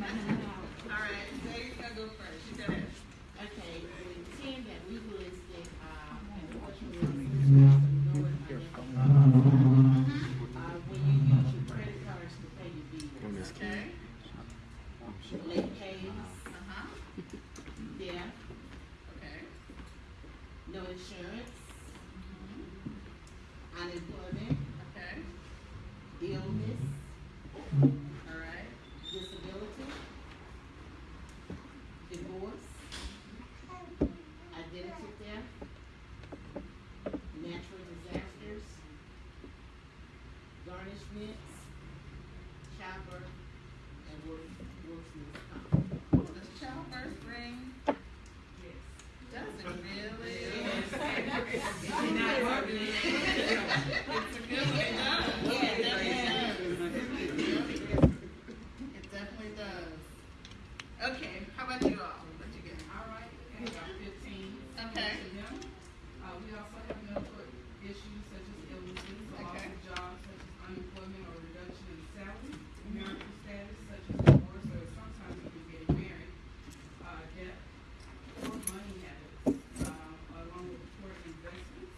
All right, Sadie's gonna go first. Said it. Okay, we intend that we will extend, uh, and what you will know it, uh, when you use your credit cards to pay your bills. Okay. Late pays, Uh-huh. death, Okay. no insurance, unemployment, Okay. illness, All right. disability, divorce, identity theft, natural disasters, garnishments, childbirth, and work, workman's comp. Does child first bring? Doesn't really? Yes. It's a good one, it does. Yes, It definitely yes. does. It definitely does. Okay, how about you all? What you get? All right, we have about fifteen. Okay. to them. Uh, we also have medical issues such as illnesses, loss Okay. of jobs such as unemployment or reduction in salary, marital status such as divorce or sometimes even getting married, uh, debt, or money habits, uh, along with poor investments,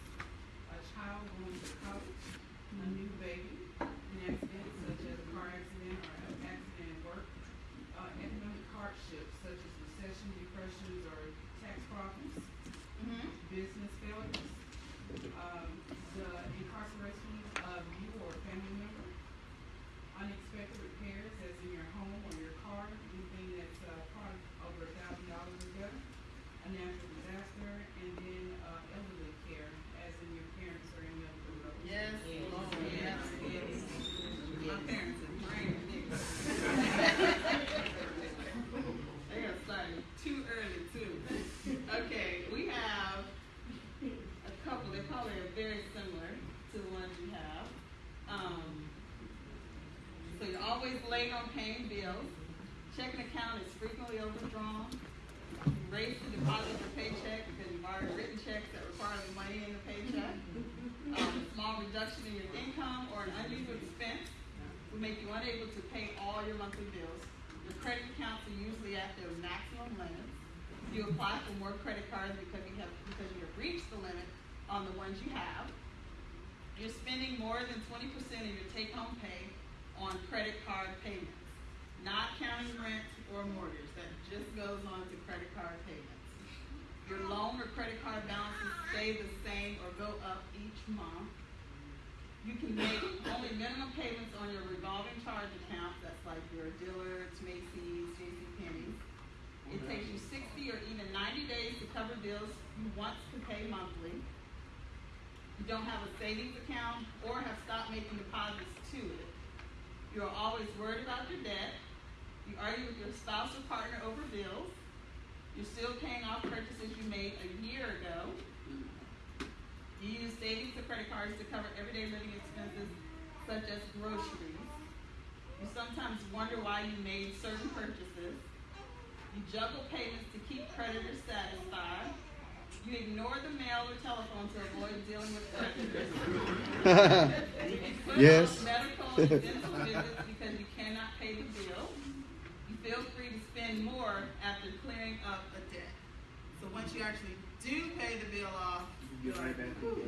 a child going to college, a new baby, an accident such as a car accident or an accident at work, uh, economic hardships such as recession, depressions, or tax problems, Mm-hmm. business failures, um, the incarceration of you or a family member, unexpected repairs as in your home or your car, anything that's, uh, probably over a thousand dollars or better, a natural disaster, and then, uh, elderly care, as in your parents are in elderly road. Yes, Yes. Lord, yes, yes. My parents are brand new. They got started too early too. Okay, we have a couple, they probably are very similar to the ones you have. Um, so you're always late on paying bills. Checking account is frequently overdrawn. You raise the deposit for paycheck because you've already written checks that require the money in the paycheck. Um, a small reduction in your income or an unusual expense will make you unable to pay all your monthly bills. Your credit accounts are usually at their maximum limits. You apply for more credit cards because you have, because you have reached the limit on the ones you have. You're spending more than twenty percent of your take-home pay on credit card payments, not counting rent or mortgage. That just goes on to credit card payments. Your loan or credit card balances stay the same or go up each month. You can make only minimum payments on your revolving charge account, that's like your Dillard's, Macy's. It takes you sixty or even ninety days to cover bills you want to pay monthly. You don't have a savings account or have stopped making deposits to it. You are always worried about your debt. You argue with your spouse or partner over bills. You're still paying off purchases you made a year ago. You use savings or credit cards to cover everyday living expenses such as groceries. You sometimes wonder why you made certain purchases. You juggle payments to keep creditors satisfied. You ignore the mail or telephone to avoid dealing with creditors. You put Yes. medical and dental visits because you cannot pay the bill. You feel free to spend more after clearing up a debt. So once you actually do pay the bill off, you're like, "Whew,"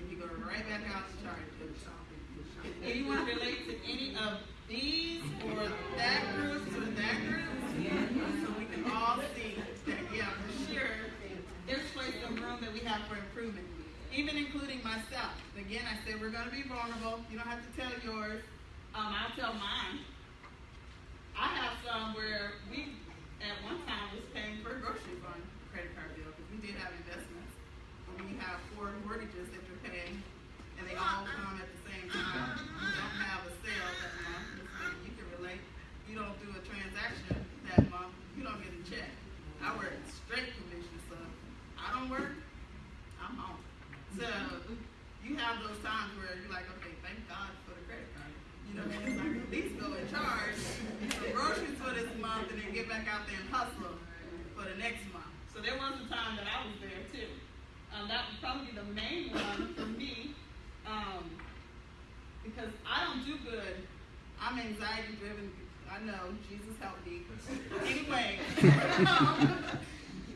and you go right back out to charge it. Anyone relate to any of these or that group or that group? so we can all see that, yeah, for sure, there's quite of room that we have for improvement, even including myself. Again, I said we're going to be vulnerable. You don't have to tell yours. Um, I'll tell mine. I have some where we, at one time, was paying for a grocery fund credit card bill because we did have investments. But we have four mortgages that we're paying, and they all come at the same time. We don't have a sale that month. You can relate. You don't do a transaction So you have those times where you're like, okay, thank God for the credit card. You know, because I can at least go and charge some groceries for this month and then get back out there and hustle for the next month. So there was a time that I was there too. Um, that would probably be the main one for me, um, because I don't do good. I'm anxiety driven. I know Jesus help me. Anyway, um,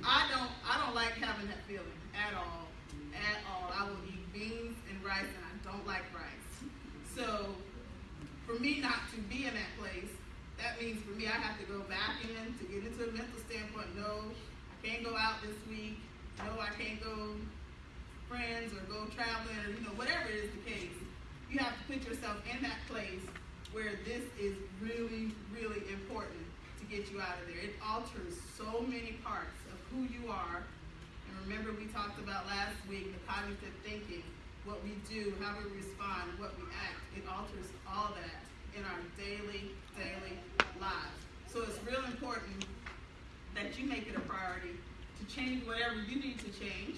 I don't. I don't like having that feeling at all. At all. I will eat beans and rice, and I don't like rice. So, for me not to be in that place, that means for me I have to go back in to get into a mental standpoint. No, I can't go out this week. No, I can't go friends or go traveling or you know whatever is the case. You have to put yourself in that place where this is really, really important to get you out of there. It alters so many parts of who you are. And remember, we talked about last week the cognitive thinking, what we do, how we respond, what we act. It alters all that in our daily, daily lives. So it's real important that you make it a priority to change whatever you need to change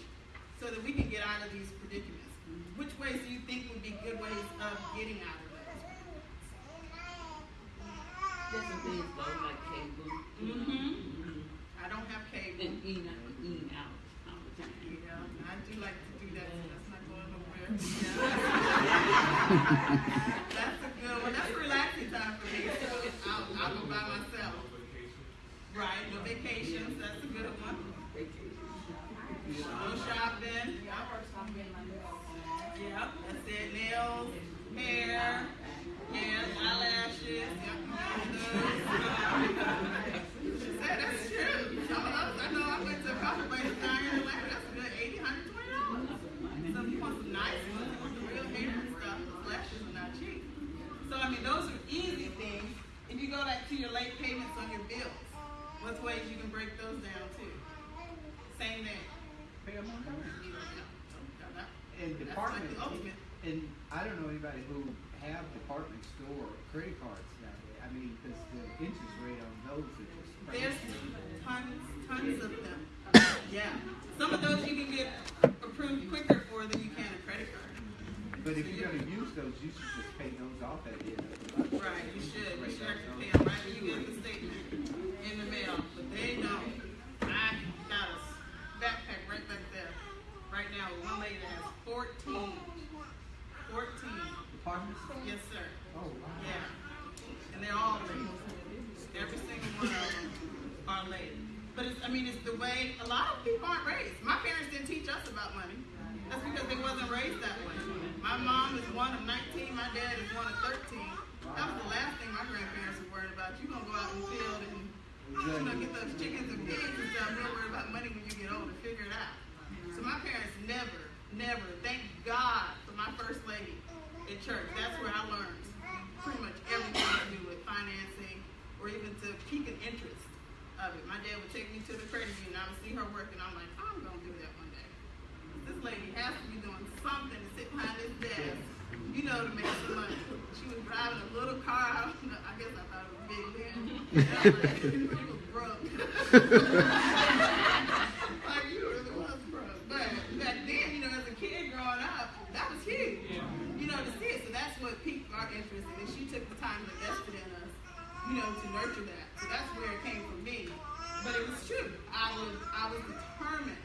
so that we can get out of these predicaments. Which ways do you think would be good ways of getting out of those? There's some things though, like cable. Mm-hmm. I don't have cable. And eating out, eating out all the time. Yeah, I do like to do that, so that's not going nowhere. That's a good one, that's a relaxing time for me, so I'll, I'll go by myself. Right, no vacations, that's a good one. No shopping, yeah, that's it, nails, hair, yeah, eyelashes, yeah. Say, that's true, some of those, I know I went to a couple places down here in Atlanta, that's a good eighty, hundred, twenty dollars. Some people want some nice ones, they want the real hair and stuff, the lashes are not cheap. So, I mean, those are easy things. If you go back to your late payments on your bills, what's ways you can break those down too? Same thing. Pay them on time. You know, yeah, so, that- And That's department, like the ultimate. and I don't know anybody who have department store credit cards nowadays. I mean, because the interest rate on those is just There's crazy. tons, tons of them. Yeah. Some of those you can get approved quicker for than you can a credit card. But if you're gonna use those, you should just pay those off at the end of the month. Right, you should. You should actually pay them right when you get the statement in the mail. But they don't. I got a backpack right back there. Right now, with one lady that has 14. 14. Department store? Yes, sir. Oh, wow. Yeah. And they're all late. Every single one of them are late. But it's, I mean, it's the way a lot of people aren't raised. My parents didn't teach us about money. That's because they wasn't raised that way. My mom is one of 19. My dad is one of 13. That was the last thing my grandparents were worried about. You gonna go out in the field and you know get those chickens and pigs and stuff. You'll worry about money when you get older. Figure it out. So my parents never, never. Thank God for my first lady at church. That's where I learned pretty much everything to do with financing or even to peak an interest of it. My dad would take me to the credit union. I would see her work, and I'm like, I'm gonna do that one day. This lady has to be doing something to sit behind this desk, you know, to make some money. She was driving a little car. I, don't know, I guess I thought it was big then. And I was broke. like you really was broke. But back then, you know, as a kid growing up, that was huge. You know, to see it. So that's what piqued our interest, and she took the time to invest in us, you know, to nurture that. So that's where it came from me. But it was true. I was I was determined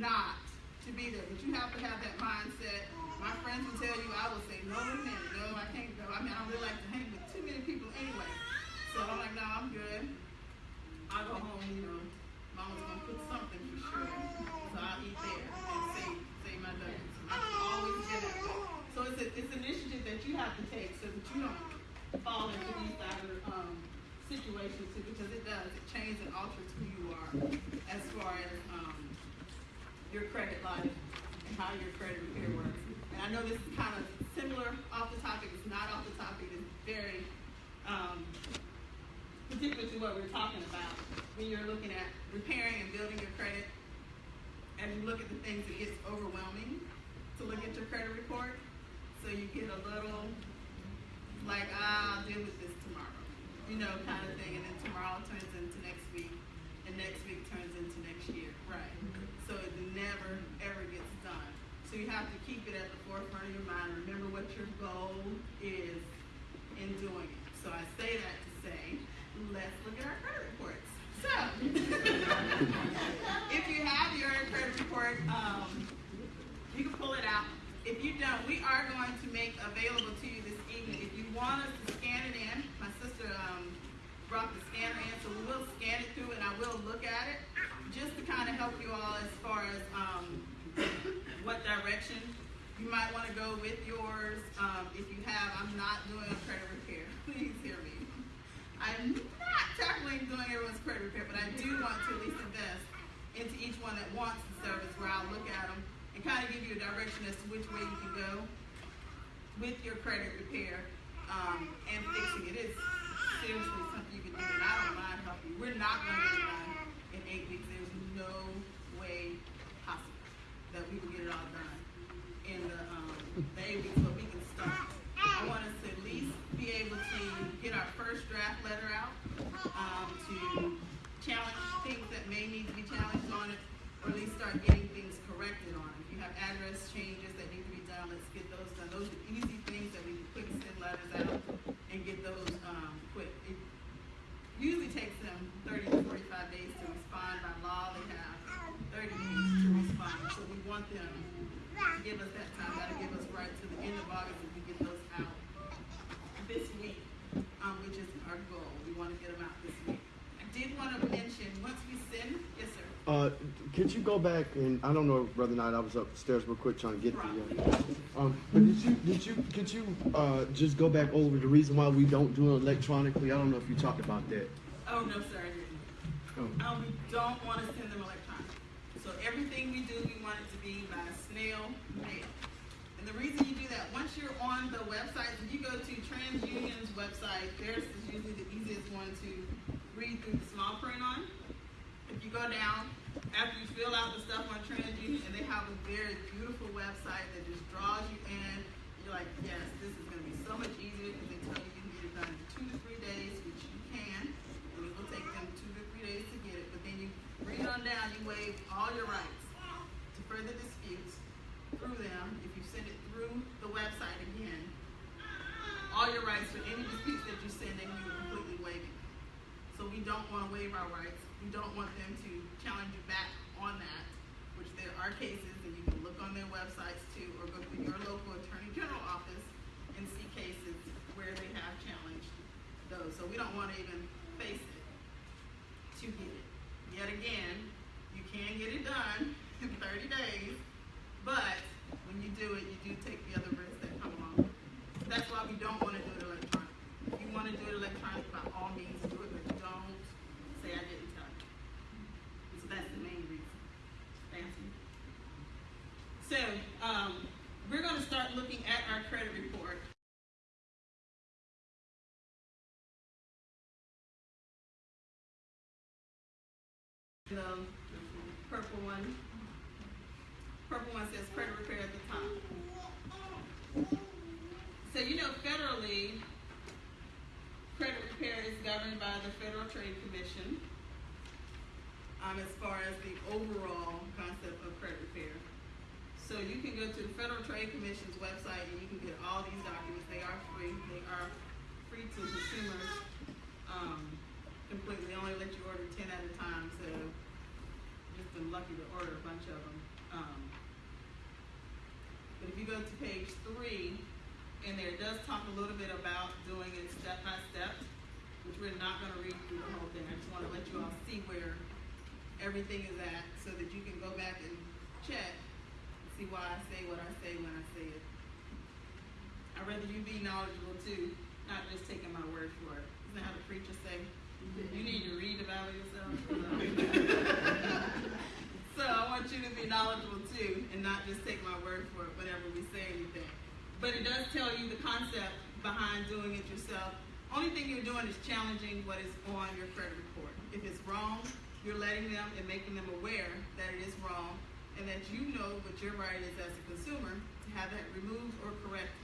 not to be there. But you have to have that mindset. My friends will tell you, I will say, no, wait a no, I can't go. I mean, I don't really like to hang with too many people anyway. So I'm like, no, I'm good. I'll go home, you know, mama's gonna cook something for sure. So I'll eat there and save, save my nuggets. I've always that way. So it's a, it's an initiative that you have to take so that you don't fall into these other, um, situations too, because it does, it changes and alters who you are as far as, um, your credit life and how your credit repair works. And I know this is kind of similar off the topic, it's not off the topic, it's very, um, particular to what we're talking about. When you're looking at repairing and building your credit, and you look at the things, it gets overwhelming to look at your credit report. So you get a little, like, ah, I'll deal with this tomorrow. you know, kind of thing, and then tomorrow turns into next week, and next week turns into next year, right? So it never, ever gets. So you have to keep it at the forefront of your mind, remember what your goal is in doing it. So I say that to say, let's look at our credit reports. So, if you have your credit report, um, you can pull it out. If you don't, we are going to make available to you this evening. If you want us to scan it in, my sister um, brought the scanner in, so we will scan it through and I will look at it just to kind of help you all as far as um, direction you might want to go with yours. Um, if you have, I'm not doing a credit repair. Please hear me. I'm not tackling doing everyone's credit repair, but I do want to at least invest into each one that wants the service where I'll look at them and kind of give you a direction as to which way you can go with your credit repair um, and fixing it. It's seriously something you can do, and I don't mind helping you. We're not going to get it done in eight weeks. There's no way possible that we will get it all done in the, um, the eight weeks, but we can start. I want us to at least be able to get our first draft letter out, um, to challenge things that may need to be challenged on it, or at least start getting things corrected on it. If you have address changes that need to be done, let's get those done. Those are easy things that we can quick send letters out and get those, um, quick. It usually takes them thirty to forty-five days to respond. By law, they have thirty days to respond. So we want them to give us that time. That'll give us right to the end of August if we get those out this week, um, which is our goal. We want to get them out this week. I did want to mention, once we send, yes, sir. Uh, could you go back and I don't know brother Knight, I was upstairs real quick trying to get to you. Um, but did you did you could you uh, just go back over the reason why we don't do it electronically? I don't know if you talked about that. Oh, no, sir, I didn't. Oh. Um, we don't want to send them electronic. So everything we do, we want it to be by snail mail. And the reason you do that, once you're on the website, if you go to TransUnion's website, theirs is usually the easiest one to read through the small print on. If you go down, after you fill out the stuff on TransUnion, and they have a very beautiful website that just draws you in, you're like, yes, this is gonna be so much easier, because they tell you you can get it done in two to three days, which you can, and it will take them two to three days to get it, but then you read on down, you waive all your rights to further disputes through them, if you send it through the website again, all your rights for any disputes that you send, then you completely waive it. So we don't wanna waive our rights, we don't want them to challenge you back on that, which there are cases, and you can look on their websites too, or go to your local attorney general office and see cases where they have challenged those, so we don't wanna even face it to get it. Yet again, you can get it done in thirty days, but when you do it, you do take the other risks that come along. with it. That's why we don't wanna do it electronic. If you wanna do it electronic, by all means do it, but don't say I didn't tell you. So that's the main reason. Fancy. So, um, we're gonna start looking at our credit report. The purple one. Purple one says credit repair at the top. So you know federally, credit repair is governed by the Federal Trade Commission. Um, as far as the overall concept of credit repair. So you can go to the Federal Trade Commission's website and you can get all these documents. They are free. They are free to consumers. Um, completely. They only let you order ten at a time, so just been lucky to order a bunch of them. Um, but if you go to page three, and there it does talk a little bit about doing it step by step, which we're not gonna read through the whole thing. I just wanna let you all see where everything is at, so that you can go back and check, and see why I say what I say when I say it. I'd rather you be knowledgeable too, not just taking my word for it. Isn't that how the preacher say? You need to read Bible yourself. so I want you to be knowledgeable too, and not just take my word for it whenever we say anything. But it does tell you the concept behind doing it yourself. Only thing you're doing is challenging what is on your credit report. If it's wrong, you're letting them and making them aware that it is wrong, and that you know what your right is as a consumer to have that removed or corrected.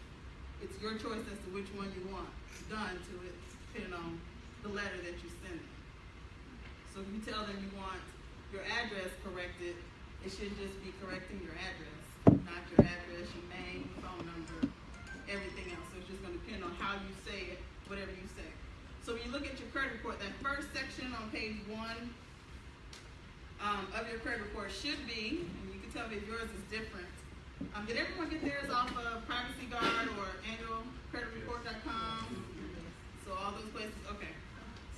It's your choice as to which one you want done to it, depending on the letter that you send them. So if you tell them you want your address corrected, it should just be correcting your address, not your address, your name, phone number, everything else. So it's just gonna depend on how you say it, whatever you say. So when you look at your credit report, that first section on page one, um, of your credit report should be, and you can tell me if yours is different. Um, did everyone get theirs off of Privacy Guard or annualcreditreport.com? So all those places, okay.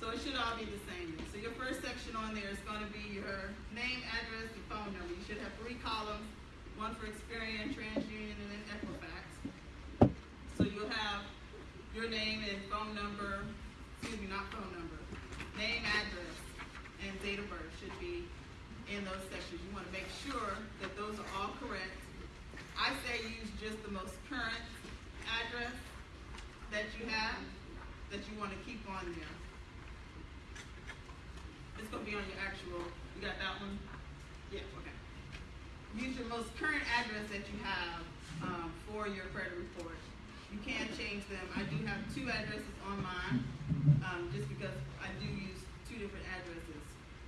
So it should all be the same. So your first section on there is gonna be your name, address, and phone number. You should have three columns, one for Experian, TransUnion, and then Equifax. So you'll have your name and phone number, excuse me, not phone number, name, address, and date of birth should be in those sections. You wanna make sure that those are all correct. I say use just the most current address that you have, that you wanna keep on there. It's gonna be on your actual, you got that one? Yeah, okay. Use your most current address that you have, um, for your credit report. You can change them. I do have two addresses on mine, um, just because I do use two different addresses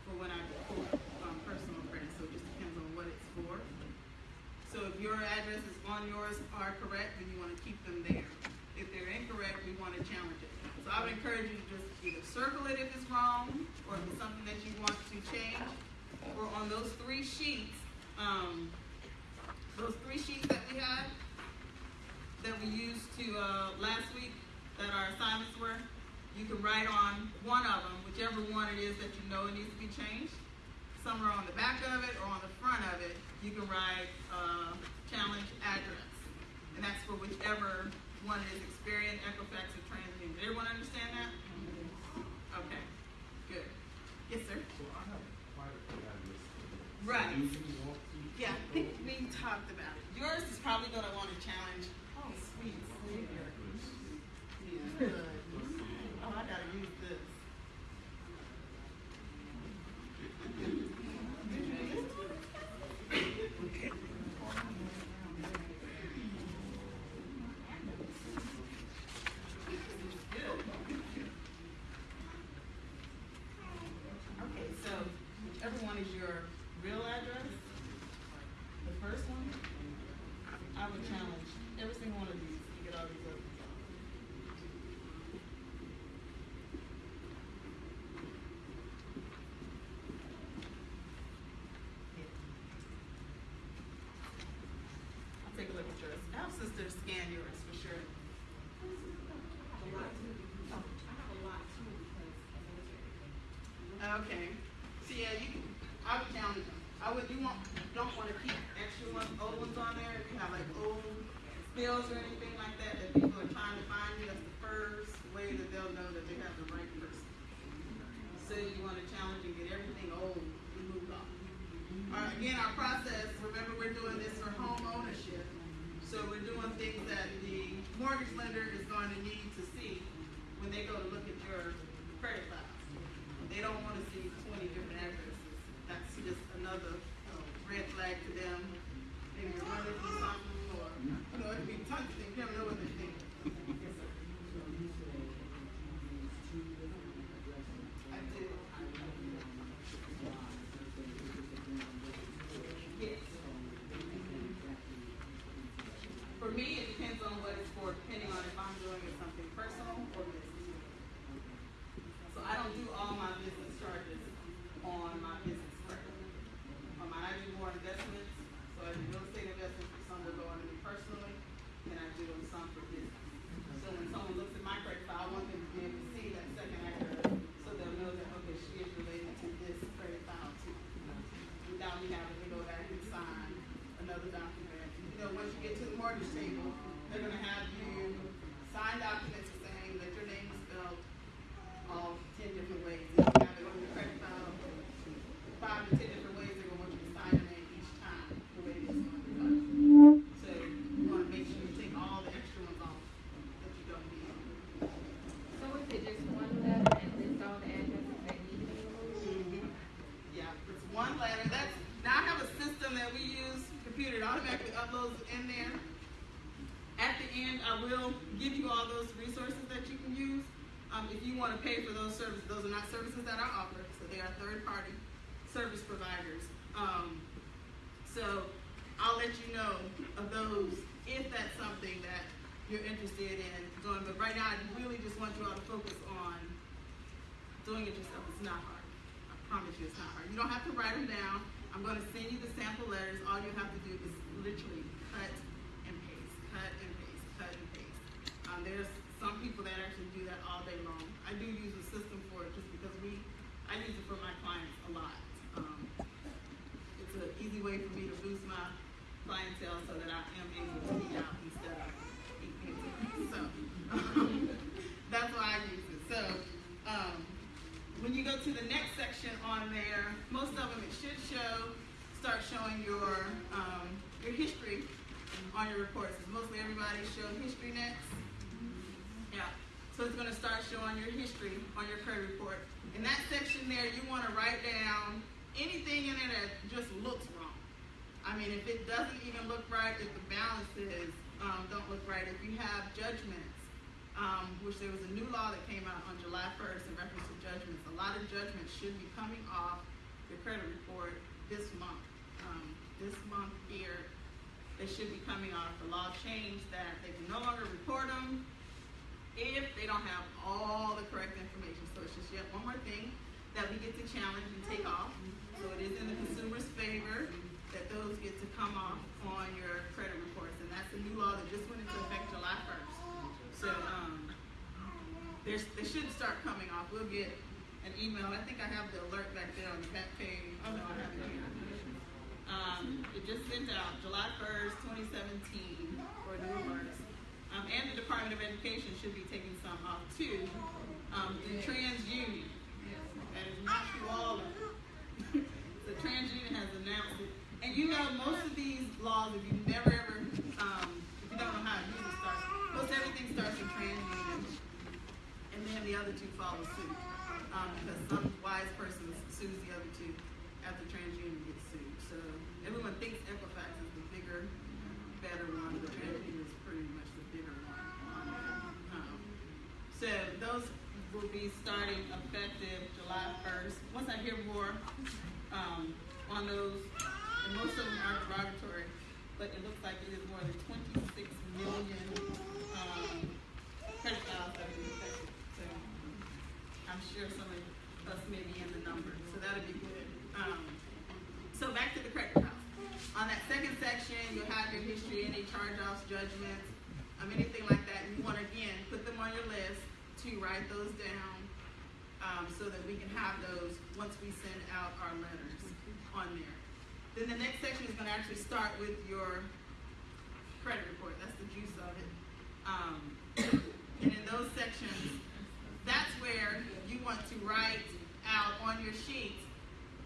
for when I pull, um, personal credit, so it just depends on what it's for. So if your addresses on yours are correct, then you wanna keep them there. If they're incorrect, we wanna challenge it. So I would encourage you to just either circle it if it's wrong, or if it's something that you want to change, or on those three sheets, um, those three sheets that we had, that we used to, uh, last week, that our assignments were, you can write on one of them, whichever one it is that you know it needs to be changed. Somewhere on the back of it or on the front of it, you can write, uh, challenge address. And that's for whichever one it is, Experian, Equifax, or TransUnion. Did everyone understand that? Okay. Yes, sir? Right. Yeah, I think we talked about it. Yours is probably gonna wanna challenge, oh, sweet of those if that's something that you're interested in doing. But right now, I really just want you all to focus on doing it yourself. It's not hard. I promise you, it's not hard. You don't have to write them down. I'm going to send you the sample letters. All you have to do is literally cut and paste, cut and paste, cut and paste. Um, there's some people that actually do that all day long. I do use a system for it just because we, I use it for my clients a lot. Um, it's an easy way for me to boost my clientele so that I am able to be out instead of. So that's why I use it. So um, when you go to the next section on there, most of them it should show, start showing your um, your history on your reports. Mostly everybody showed history next. Yeah. So it's going to start showing your history on your credit report. In that section there, you want to write down anything in there that just looks. I mean, if it doesn't even look right, if the balances um, don't look right, if you have judgments, um, which there was a new law that came out on July 1st in reference to judgments. A lot of judgments should be coming off your credit report this month. Um, this month here, they should be coming off. The law changed that they can no longer report them if they don't have all the correct information. So it's just yet one more thing that we get to challenge and take off. So it is in the consumer's favor that those get to come off on your credit reports. And that's a new law that just went into effect July 1st. So um, they should start coming off. We'll get an email. I think I have the alert back there on the back page. Oh, no, I have it. Um, it just sent out July 1st, 2017 for new. Um, and the Department of Education should be taking some off too. Um, the TransUnion, that is not them. so TransUnion has announced it. And you know, most of these laws, if you never ever, um, if you don't know how to use it, starts, most everything starts with TransUnion. And then the other two follow suit. Um, because some wise person sues the other two after TransUnion gets sued. So everyone thinks Equifax is the bigger, better one, but TransUnion is pretty much the bigger one. Um, so those will be starting effective July first. Once I hear more, um, on those, most of them are derogatory, but it looks like it is more than twenty-six million, um, credit files that are affected. So I'm sure some of us may be in the numbers, so that'll be good. Um, so back to the credit file. On that second section, you'll have your history, any charge-offs, judgments, um, anything like that. You want to, again, put them on your list to write those down, um, so that we can have those once we send out our letters on there. Then the next section is gonna actually start with your credit report, that's the juice of it. Um, and in those sections, that's where you want to write out on your sheets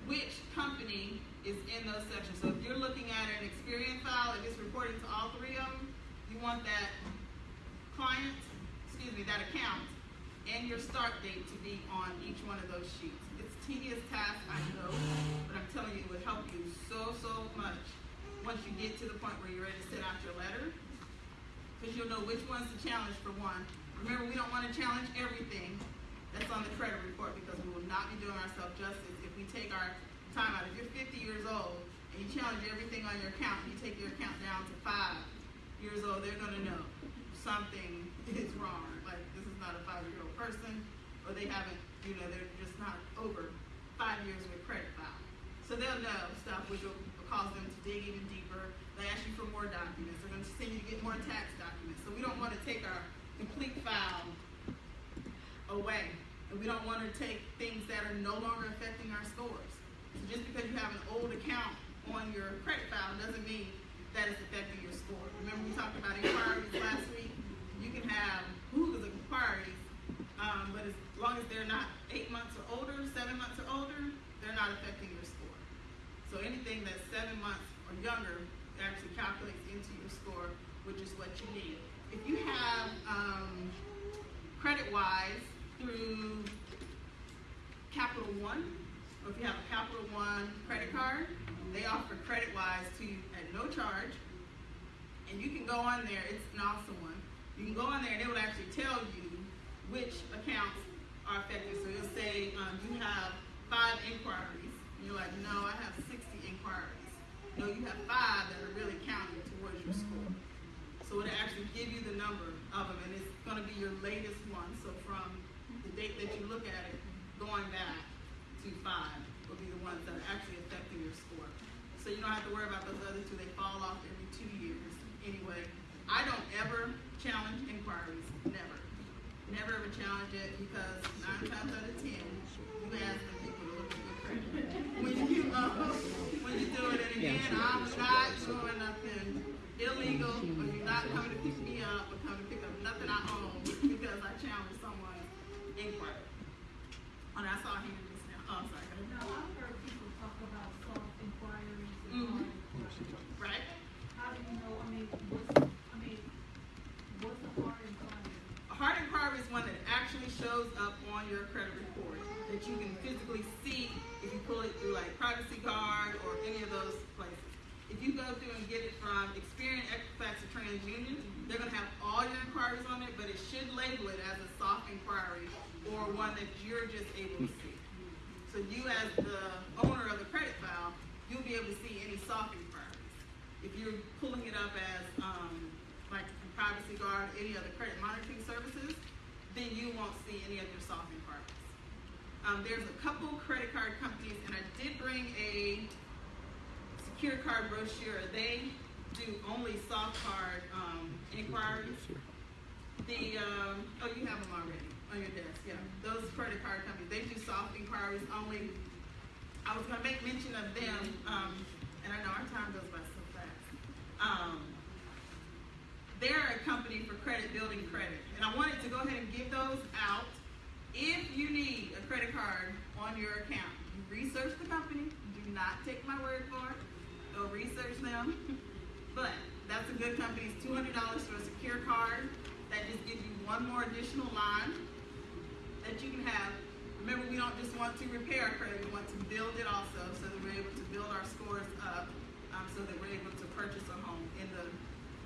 which company is in those sections. So if you're looking at an Experian file, if it's reporting to all three of them, you want that client, excuse me, that account and your start date to be on each one of those sheets. Tedious task, I know, but I'm telling you, it would help you so, so much once you get to the point where you're ready to send out your letter. Because you'll know which one's the challenge for one. Remember, we don't want to challenge everything that's on the credit report because we will not be doing ourselves justice if we take our time out. If you're 50 years old and you challenge everything on your account you take your account down to five years old, they're going to know something is wrong. Like, this is not a five year old person, or they haven't, you know, they're just not over five years with credit file. So they'll know stuff which will cause them to dig even deeper. They ask you for more documents. They're going to send you to get more tax documents. So we don't want to take our complete file away. And we don't want to take things that are no longer affecting our scores. So just because you have an old account on your credit file doesn't mean that it's affecting your score. Remember we talked about inquiries last week? You can have who's inquiries, um, but as long as they're not eight months or older, seven months or older, they're not affecting your score. So anything that's seven months or younger actually calculates into your score, which is what you need. If you have um, CreditWise through Capital One, or if you have a Capital One credit card, they offer CreditWise to you at no charge. And you can go on there, it's an awesome one. You can go on there and it will actually tell you which accounts are affected. So you'll say, um, you have five inquiries. And you're like, no, I have sixty inquiries. No, you have five that are really counting towards your score. So it'll actually give you the number of them, and it's gonna be your latest one. So from the date that you look at it, going back to five will be the ones that are actually affecting your score. So you don't have to worry about those other two, they fall off every two years anyway. I don't ever challenge inquiries, never. Never ever challenge it because nine times out of ten, you ask the people to look at your credit. When you, uh, when you do it, and again, I'm not doing nothing illegal, or you're not coming to pick me up, or coming to pick up nothing I own because I challenged someone's inquiry. And I saw him just now, oh, I'm sorry, go ahead. Now, I've heard people talk about soft inquiries and Mhm. hard inquiries. right? How do you know, I mean, what's, I mean, what's a hard inquiry? A hard inquiry is one that actually shows up on your credit report that you can physically see if you pull it through like Privacy Guard or any of those places. If you go through and get it from Experian, Equifax, or TransUnion, they're gonna have all your inquiries on it, but it should label it as a soft inquiry or one that you're just able to see. So you as the owner of the credit file, you'll be able to see any soft inquiries. If you're pulling it up as, um, like Privacy Guard, any other credit monitoring services, then you won't see any of your soft inquiries. Um, there's a couple credit card companies, and I did bring a secure card brochure. They do only soft card, um, inquiries. The, um, oh, you have them already on your desk, yeah. Those credit card companies, they do soft inquiries only. I was gonna make mention of them, um, and I know our time goes by so fast. Um, they're a company for credit building credit, and I wanted to go ahead and give those out. If you need a credit card on your account, you research the company, do not take my word for it, go research them. But that's a good company, it's two hundred dollars for a secure card, that just gives you one more additional line that you can have. Remember, we don't just want to repair our credit, we want to build it also, so that we're able to build our scores up, um, so that we're able to purchase a home in the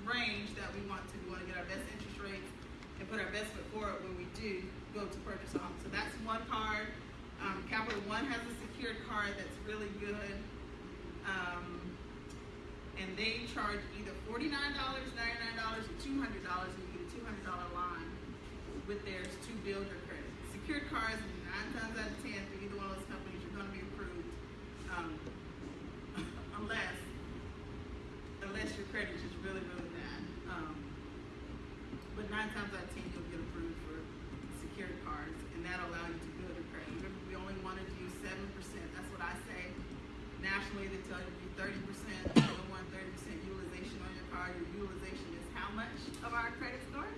range that we want to. We want to get our best interest rates and put our best foot forward when we do go to purchase a home. So that's one card. Um, Capital One has a secured card that's really good. Um, and they charge either $49, $99, or $200, and you get a $200 line with theirs to build your credit. Secured cards, nine times out of 10, for either one of those companies, you're gonna be approved, um, unless, unless your credit is really, really bad. Um, but nine times out of 10, that'll allow you to build your credit. Remember, we only wanted to seven percent, that's what I say. Nationally, they tell you to do thirty percent, you don't want thirty percent utilization on your card, your utilization is how much of our credit score?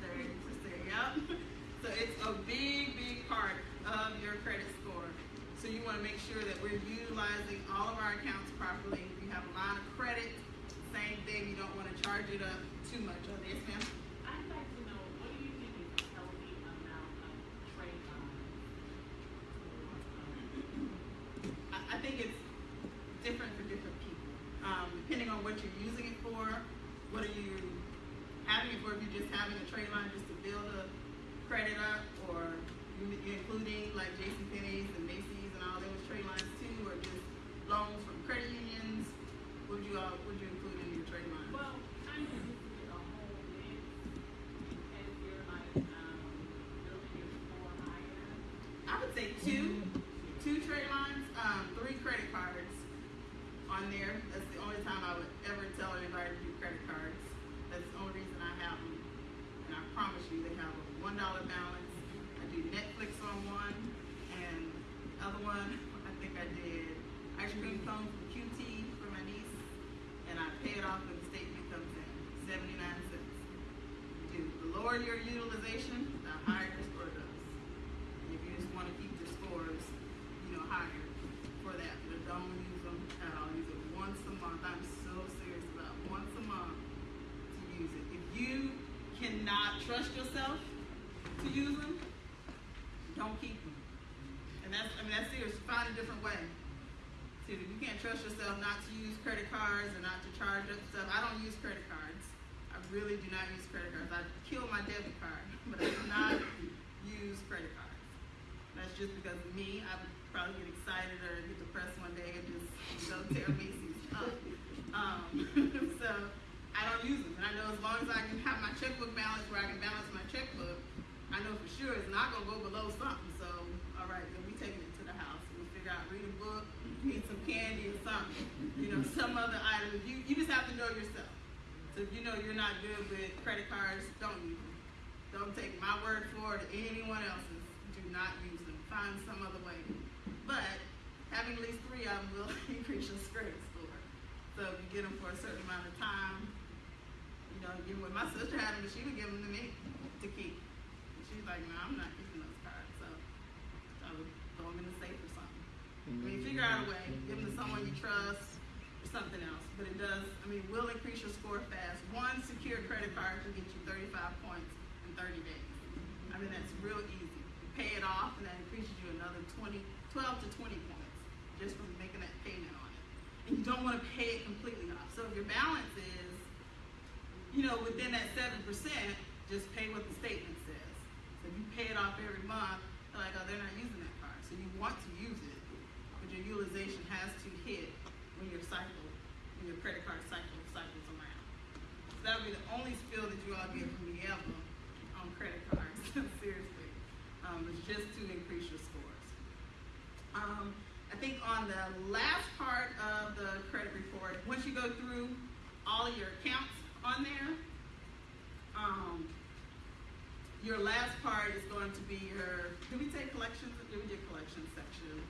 Thirty percent, yep. So it's a big, big part of your credit score. So you wanna make sure that we're utilizing all of our accounts properly. If you have a line of credit, same thing, you don't wanna charge it up too much. Oh, yes, ma'am? I'd like to know, what do you think is a healthy amount of trade on? I, I think it's different for different people. Um, depending on what you're using it for, what are you having it for, if you're just having a trade line just to build a credit up, or you, you're including like JCPenney's and Macy's and all those trade lines too, or just loans from credit unions, what would you all, what would you include in your trade line? Well, kind of just to get a whole mix, as you're like, um, building your score higher. I would say two, two trade lines, um, three credit cards on there. That's the only time I would ever tell anybody to do credit cards. That's the only reason I have them. And I promise you, they have a one dollar balance. I do Netflix on one, and the other one, I think I did ice cream cone from QT for my niece, and I pay it off when the statement comes in, seventy-nine cents. Dude, the lower your utilization, the higher your score goes. If you just wanna keep your scores, you know, higher for that, but don't use them at all, use it once a month, I'm so serious about once a month to use it. If you cannot trust yourself to use them, don't keep them. And that's, I mean, that's serious, find a different way. See, trust yourself not to use credit cards and not to charge up stuff, I don't use credit cards. I really do not use credit cards. I kill my debit card, but I do not use credit cards. That's just because of me. I would probably get excited or get depressed one day and just go tear Macy's up. Um, so I don't use them. And I know as long as I can have my checkbook balance where I can balance my checkbook, I know for sure it's not gonna go below something. So, all right, then we taking it to the house. We'll figure out, read a book, eat some candy or something. You know, some other item. You, you just have to know yourself. So if you know you're not good with credit cards, don't use them. Don't take my word for it or anyone else's. Do not use them. Find some other way. But having at least three of them will increase your credit score. So if you get them for a certain amount of time, you know, give when my sister had them, she would give them to me to keep. She's like, no, I'm not keeping those cards. So I would throw them in the safe or I mean, figure out a way. Give them to someone you trust or something else. But it does, I mean, will increase your score fast. One secure credit card can get you 35 points in 30 days. I mean, that's real easy. You pay it off, and that increases you another 20, 12 to 20 points just from making that payment on it. And you don't want to pay it completely off. So if your balance is, you know, within that 7%, just pay what the statement says. So if you pay it off every month, they're like, oh, they're not using that card. So you want to use it, your utilization has to hit when your cycle, when your credit card cycle cycles around. So that would be the only spill that you all get from me ever on credit cards, seriously. Um, it's just to increase your scores. Um, I think on the last part of the credit report, once you go through all of your accounts on there, um, your last part is going to be your, did we take collections? Did we do collections section?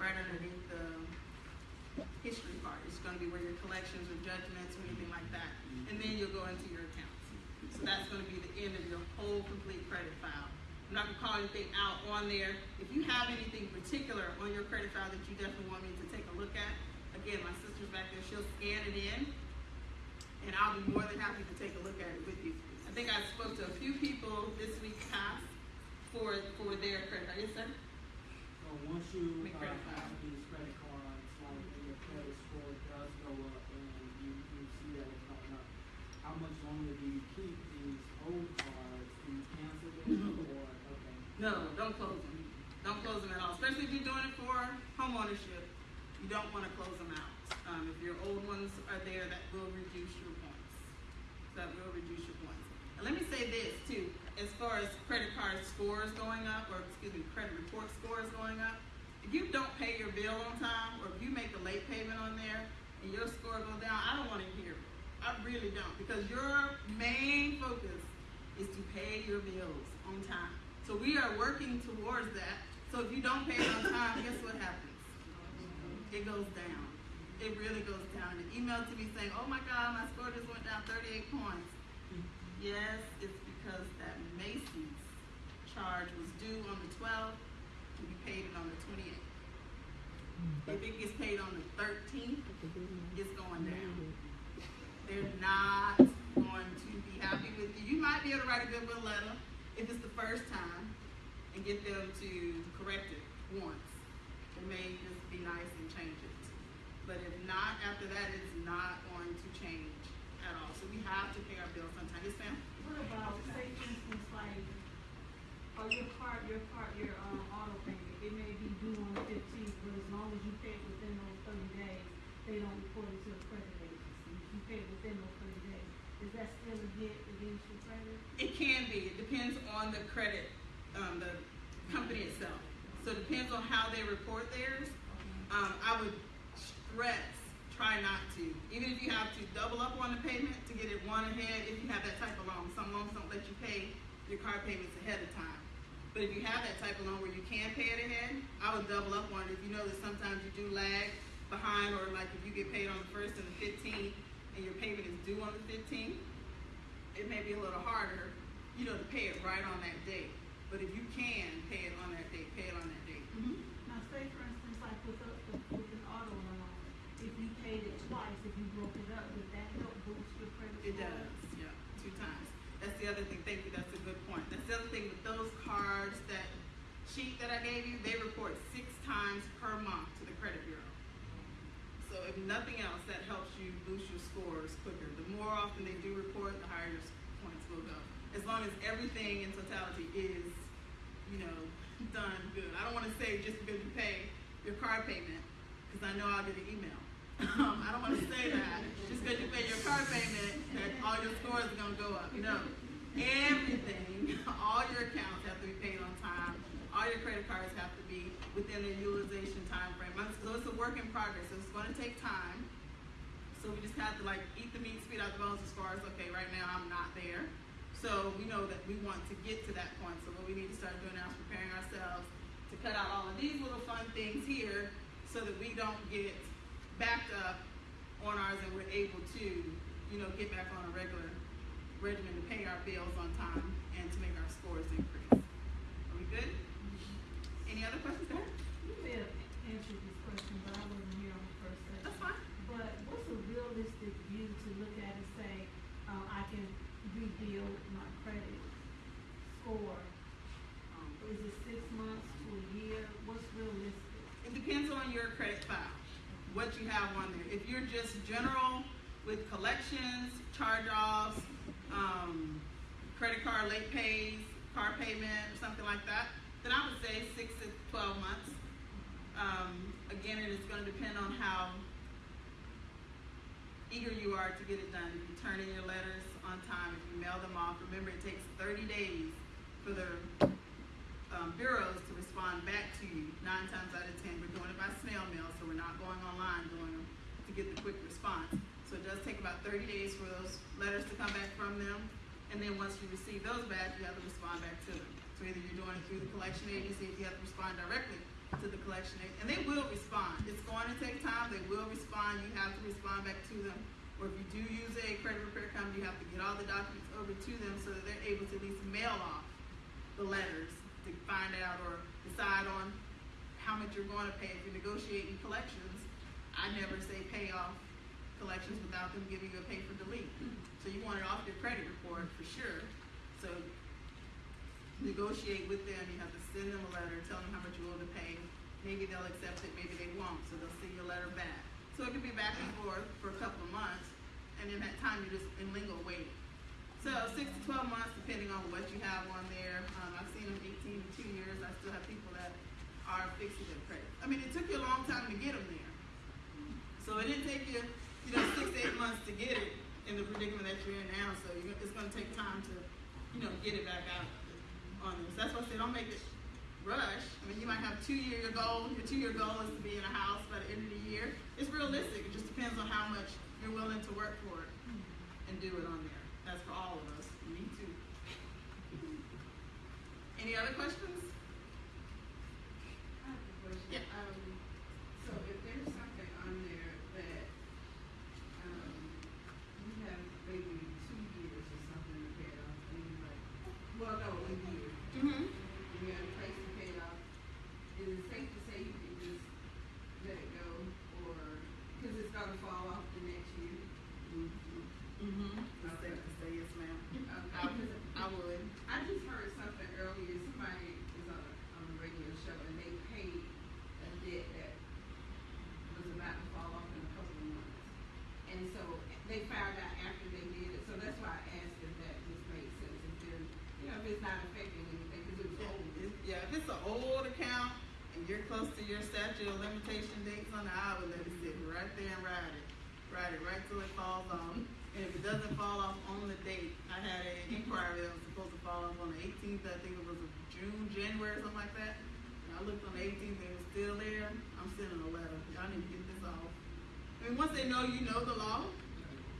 Right underneath the history part. It's gonna be where your collections or judgments or anything like that. And then you'll go into your accounts. So that's gonna be the end of your whole complete credit file. I'm not gonna call anything out on there. If you have anything particular on your credit file that you definitely want me to take a look at, again, my sister's back there, she'll scan it in. And I'll be more than happy to take a look at it with you. I think I spoke to a few people this week past for, for their credit card. Sir? So once you, uh, have these credit cards, like when your credit score does go up and you, you see that it's going up, how much longer do you keep these old cards? Do you cancel them or, okay? No, don't close them. Don't close them at all, especially if you're doing it for home ownership. You don't want to close them out. Um, if your old ones are there, that will reduce your points. That will reduce your points. And let me say this too, as far as credit card scores going up, or excuse me, credit report scores going up. If you don't pay your bill on time, or if you make a late payment on there and your score goes down, I don't want to hear it. I really don't, because your main focus is to pay your bills on time. So we are working towards that. So if you don't pay it on time, guess what happens? It goes down. It really goes down. An email to me saying, "Oh my God, my score just went down 38 points." Yes, it's because that Macy's charge was due on the 12th, and we paid it on the 28th. If it gets paid on the 13th, it's going down. They're not going to be happy with you. You might be able to write a goodwill letter if it's the first time and get them to correct it once. It may just be nice and change it. But if not, after that, it's not going to change at all. So we have to pay our bills on time. Yes, ma'am? What about, say for instance, like, or your card, your card, your, um, auto payment, it may be due on the fifteenth, but as long as you pay it within those thirty days, they don't report it to the credit agency. If you pay it within those thirty days, is that still a hit against your credit? It can be. It depends on the credit, um, the company itself. So it depends on how they report theirs. Um, I would stress, try not to. Even if you have to double up on the payment to get it one ahead, if you have that type of loan. Some loans don't let you pay your car payments ahead of time. But if you have that type of loan where you can pay it ahead, I would double up on it. If you know that sometimes you do lag behind, or like if you get paid on the first and the fifteenth, and your payment is due on the fifteenth, it may be a little harder, you know, to pay it right on that date. But if you can pay it on that date, pay it on that date. Now, say for instance, like with the, with an auto loan, if you paid it twice, if you broke it up, would that help boost your credit It score? does, yeah, two times. That's the other thing, thank you, that's a good point. That's the other thing with those cards, that sheet that I gave you, they report six times per month to the credit bureau. So if nothing else, that helps you boost your scores quicker. The more often they do report, the higher your points will go. As long as everything in totality is, you know, done good. I don't want to say just because you pay your car payment, because I know I'll get an email. Um, I don't want to say that just because you pay your car payment that all your scores are going to go up. No, everything, all your accounts have to be paid. All your credit cards have to be within their utilization time frame. So it's a work in progress. So it's going to take time. So we just have to like eat the meat, spit out the bones as far as okay, right now I'm not there. So we know that we want to get to that point. So what we need to start doing now is preparing ourselves to cut out all of these little fun things here so that we don't get backed up on ours and we're able to, you know, get back on a regular regimen to pay our bills on time and to make our scores increase. Are we good? Any other questions there? You may have answered this question, but I wasn't here on the first session. That's fine. But what's a realistic view to look at and say, uh, I can rebuild my credit score? Um, is it six months to a year? What's realistic? It depends on your credit file, what you have on there. If you're just general with collections, charge-offs, um, credit card late pays, car payment, or something like that, then I would say six to twelve months. Um, again, it is gonna depend on how eager you are to get it done. If you turn in your letters on time, if you mail them off, remember it takes thirty days for the um, bureaus to respond back to you. Nine times out of ten, we're doing it by snail mail, so we're not going online doing them to get the quick response. So it does take about thirty days for those letters to come back from them, and then once you receive those back, you have to respond back to them. So either you're doing it through the collection agency, if you have to respond directly to the collection agency, and they will respond. It's going to take time, they will respond, you have to respond back to them. Or if you do use a credit repair company, you have to get all the documents over to them so that they're able to at least mail off the letters to find out or decide on how much you're going to pay. If you're negotiating collections, I never say pay off collections without them giving you a pay for delete. So you want it off your credit report for sure. So negotiate with them, you have to send them a letter, tell them how much you owe to pay. Maybe they'll accept it, maybe they won't, so they'll send you a letter back. So it could be back and forth for a couple of months, and in that time, you're just in lingo waiting. So six to twelve months, depending on what you have on there. Um, I've seen them eighteen to two years. I still have people that are fixing their credit. I mean, it took you a long time to get them there. So it didn't take you, you know, six to eight months to get it in the predicament that you're in now. So it's going to take time to, you know, get it back out on. That's why I say don't make it rush. I mean, you might have two year goal. Your two year goal is to be in a house by the end of the year. It's realistic. It just depends on how much you're willing to work for it and do it on there. That's for all of us. Me too. Any other questions? I have a question. Yeah. Um, so if there's something on there that, um, you have maybe two years or something to pay off, and you're like, well, no, a year, Mm-hmm. and you're in place to pay it off, is it safe to say you can just let it go, or, cause it's gonna fall off the next year? Mm-hmm. I think to say yes, ma'am. I, Okay. I would. I just heard something earlier, somebody was on a, on a radio show and they paid a debt that was about to fall off in a couple of months. And so they found out after they did it, so that's why I asked if that just made sense, if they're, you know, if it's not affecting anything, cause it was old. If- Yeah, if it's an old account and you're close to your limitation dates on I would let it sit right there and ride it. Ride it right till it falls off. And if it doesn't fall off on the date, I had an inquiry that was supposed to fall off on the eighteenth, I think it was June, January, something like that. And I looked on the eighteenth, and it was still there, I'm sending a letter, y'all need to get this off. I mean, once they know you know the law,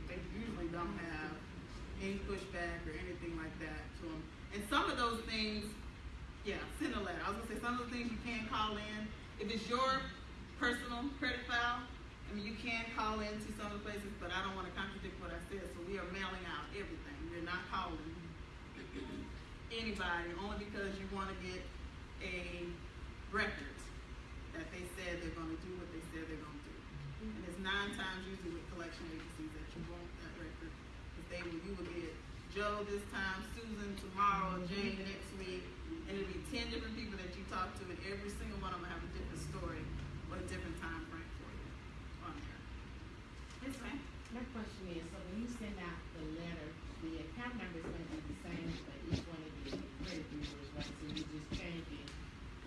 they usually don't have any pushback or anything like that to them. And some of those things, yeah, send a letter. I was gonna say some of the things you can call in. If it's your personal credit file, I mean, you can call in to some of the places, but I don't wanna contradict what I said, so we are mailing out everything. We're not calling anybody, only because you wanna get a record that they said they're gonna do what they said they're gonna do. And it's nine times usually with collection agencies that you want that record, cause they will, you will get Joe this time, Susan tomorrow, Jane next week, and it'll be ten different people that you talk to, and every single one of them have a different story or a different time frame for you on there. my question is, so when you send out the letter, the account number is gonna be the same but each one of the credit bureaus, right? So you just changing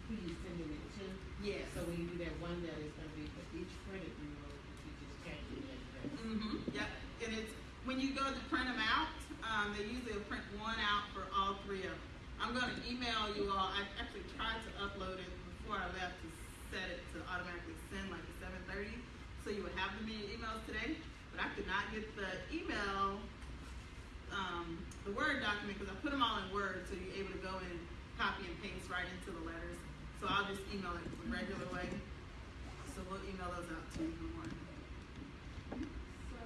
who you sending it to? Yes. So when you do that one letter, it's gonna be for each credit bureau, you just changing the address? Mm-hmm, yep, and it's, when you go to print them out, um, they usually will print one out for all three of them. I'm gonna email you all, I actually tried to upload it before I left to set it to automatically send like at seven thirty, so you would have the meeting emails today, but I could not get the email, um, the Word document, cause I put them all in Word, so you're able to go and copy and paste right into the letters. So I'll just email it the regular way, so we'll email those out to you in the morning. So,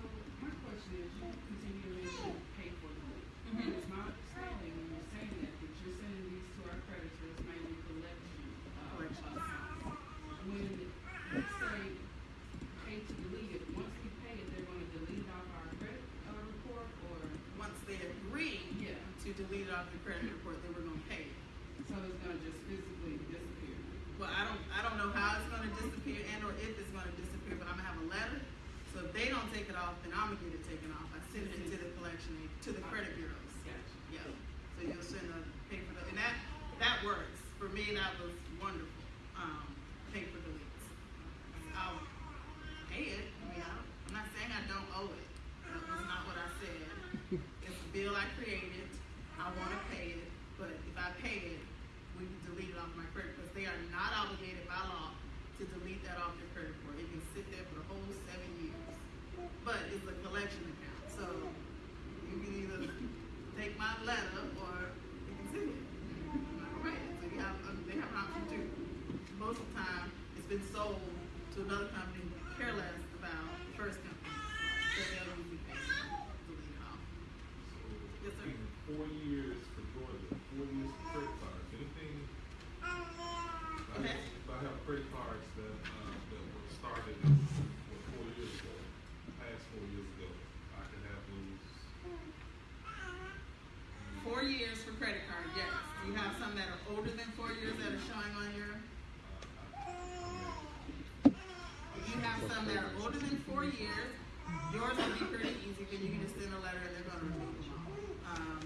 my question is, you continue to mention pay for the week. Mhm. And it's my understanding when you're saying that, that you're sending these to our creditors, mainly collection, uh, Collection. accounts. When, let's say, pay to delete it, once we pay it, they're gonna delete it off our credit, uh, report, or, once they agree yeah, to delete it off the credit report, they were gonna pay it. so it's gonna just physically disappear? Well, I don't, I don't know how it's gonna disappear and or if it's gonna disappear, but I'm gonna have a letter. So if they don't take it off, then I'm gonna get it taken off. I send it to the collection, aid- to the credit bureaus. Gotcha. Yeah, so you'll send a paper, and that, that works. For me, that was wonderful, um, paper deletes. I'll pay it, I mean, I don't, I'm not saying I don't owe it. That was not what I said. It's a bill I created, I wanna pay it, but if I pay it, we can delete it off my credit, because they are not obligated by law to delete that off their credit report. It can sit there for the whole seven years. But it's a collection account, so you can either take my letter or you can send it. Right, so you have, um, they have an option too. Most of the time, it's been sold to another company who care less about the first company. So they'll usually pay, delete it off. Yes, sir. Four years for Georgia, four years for credit cards, anything? I have, Okay. I have credit cards that, uh, that were started, what, four years ago, past four years ago, I can have those. Four years for credit card, yes. Do you have some than four years that are showing on your? You have some that are older than four years, yours will be pretty easy, because you can just send a letter and they're gonna remove them. Um,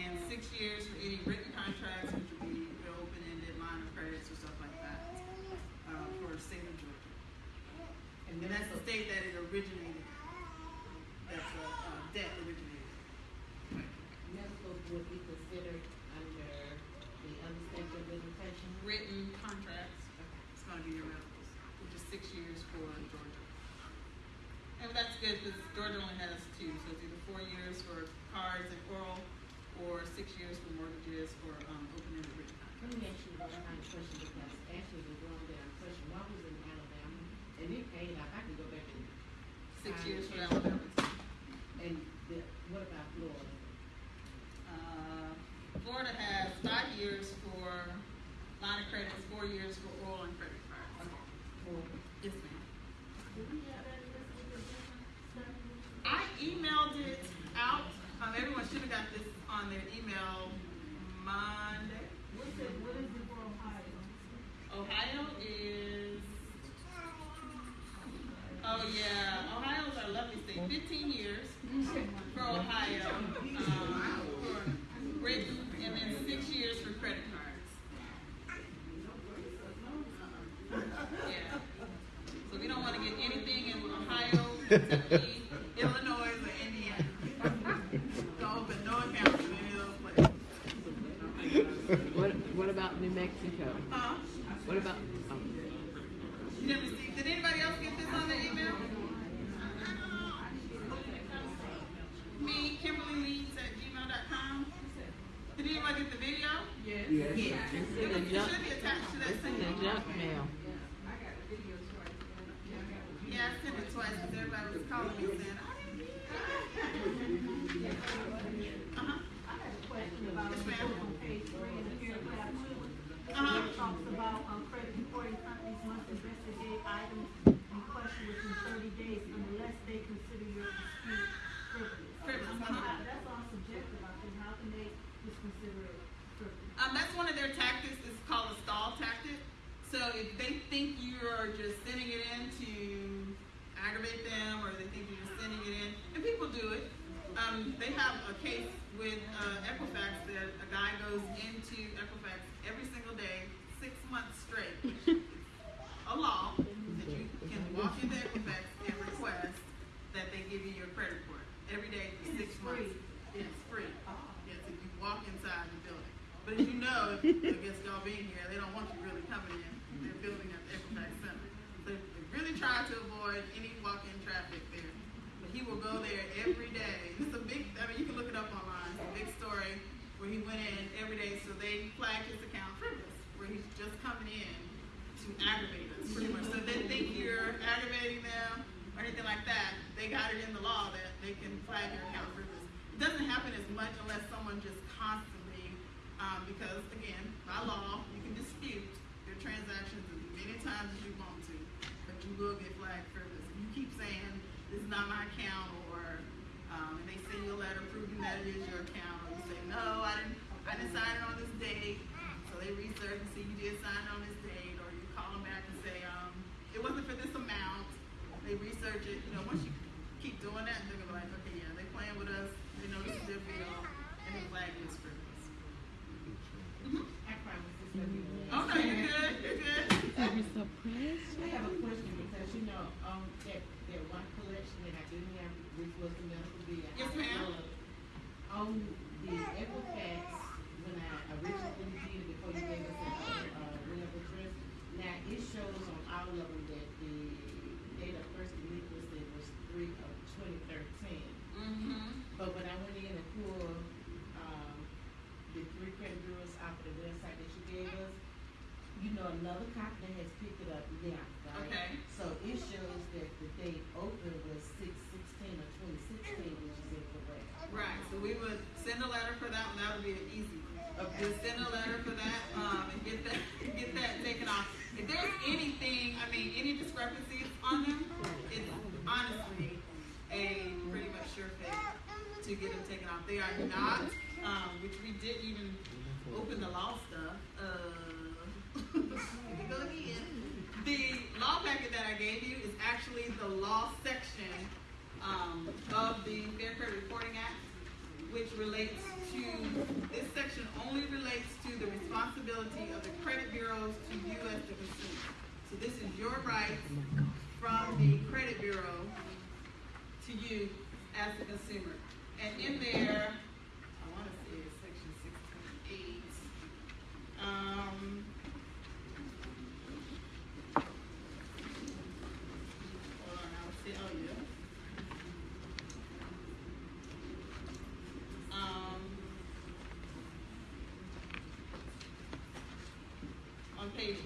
and six years for any written contracts, which would be your open-ended line of credits or stuff like that, uh, for the state of Georgia. And that's the state that it originated, that's a, uh, debt originated. Medical would be considered under the other statute of limitations? Written contracts, it's gonna be your medicals, which is six years for Georgia. And that's good, because Georgia only has two, so it's either four years for cards and oral, or six years for mortgages or, um, open-ended written Let me ask you one kind of question because Ashley was wrong there. Question, why was in Alabama? And it paid off, I can go back and. Six find years for. Alabama. And the, what about Florida? Uh, Florida has five years for line of credits, four years for oral and credit cards. For, Yes, ma'am. Do we have that listed with different stuff? I emailed it out, um, everyone should have got this on their email Monday. What's it, what is it for Ohio? Ohio is, oh yeah, Ohio's our lovely state, fifteen years for Ohio, um, for written, and then six years for credit cards. Yeah, so we don't wanna get anything in Ohio, Mexico? Huh? What about, um, You never see, did anybody else get this on the email? Me, Kimberly Leeds at gmail.com. Did anyone get the video? Yes. Yes. It it's in the it junk, should be attached to that it's in same. the junk mail. Yeah, I sent it twice because everybody was calling me saying, I didn't get it. Uh-huh, I had a question about, Yes, it ma'am. on page three in the paragraph two. Uh-huh. It talks about, um, credit reporting companies must investigate items in question within thirty days unless they consider your dispute frivolous. Frivolous, I mean, uh-huh. how- That's all subjective, I think, how can they just consider it frivolous? Um, that's one of their tactics, it's called a stall tactic. So if they think you're just sending it in to aggravate them, or they think you're just sending it in will do it. Um, they have a case with uh, Equifax that a guy goes into Equifax every single day, six months straight. a law that you can walk into Equifax and request that they give you your credit report every day for And six it's months. free. It's free. Yes, if you walk inside the building. But as you know, I guess y'all being here, they don't want you really coming in. They're building at the Equifax Center. So they really try to avoid any walk-in traffic there. But he will go there every day. It's a big, I mean, you can look it up online. It's a big story where he went in every day. So flagged his account frivolous, where he's just coming in to aggravate us, pretty much. So if they think you're aggravating them or anything like that, they got it in the law that they can flag your account frivolous. It doesn't happen as much unless someone just constantly, um, because again, by law, you can dispute your transactions as many times as you want to, but you will get flagged frivolous. If you keep saying, this is not my account, or, um, and they send you a letter proving that it is your account, or you say, no, I didn't, I didn't sign it on this date, so they research and see you did sign on this date, or you call them back and say, um, it wasn't for this amount, they research it, you know, once you keep doing that, they're gonna be like, okay, yeah, they playing with us, they know this is their bill, and they flag you as frivolous. Mhm. I promise this will be the last. Okay, you're good, you're good. You're so precious. I have a question because you know, um, that, that one collection that I didn't have, which was the medical bill. Yes, ma'am. On the Equifax,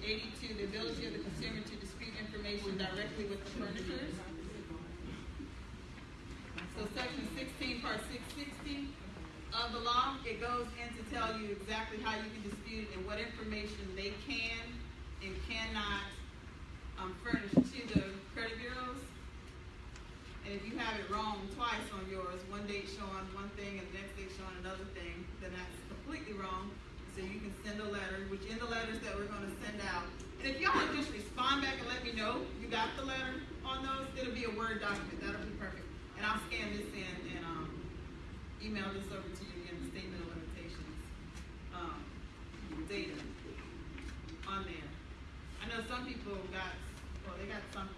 82, the ability of the consumer to dispute information directly with the furnishers. So section 16, part 660 of the law, it goes in to tell you exactly how you can dispute and what information they can and cannot Word document, that'll be perfect. And I'll scan this in and, um, email this over to you in the statute of limitations, um, data on there. I know some people got, well, they got something